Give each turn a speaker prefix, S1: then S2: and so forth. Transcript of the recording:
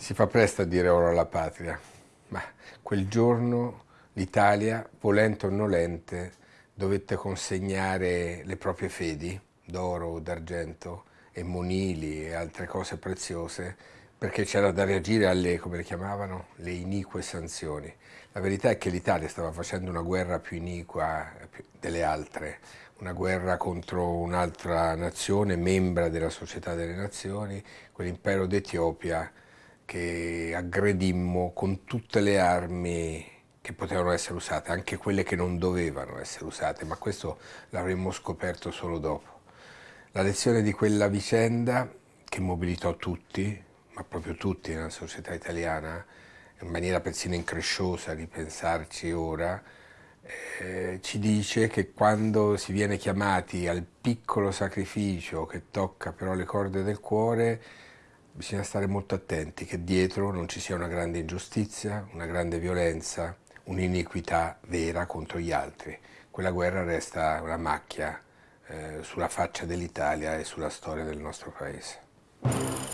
S1: Si fa presto a dire oro alla patria, ma quel giorno l'Italia, volente o nolente, dovette consegnare le proprie fedi d'oro, d'argento e monili e altre cose preziose perché c'era da reagire alle, come le chiamavano, le inique sanzioni. La verità è che l'Italia stava facendo una guerra più iniqua delle altre, una guerra contro un'altra nazione, membra della Società delle Nazioni, quell'impero d'Etiopia, che aggredimmo con tutte le armi che potevano essere usate, anche quelle che non dovevano essere usate, ma questo l'avremmo scoperto solo dopo. La lezione di quella vicenda, che mobilitò tutti, ma proprio tutti nella società italiana, in maniera persino incresciosa di pensarci ora, eh, ci dice che quando si viene chiamati al piccolo sacrificio che tocca però le corde del cuore, bisogna stare molto attenti che dietro non ci sia una grande ingiustizia, una grande violenza, un'iniquità vera contro gli altri. Quella guerra resta una macchia eh, sulla faccia dell'Italia e sulla storia del nostro Paese.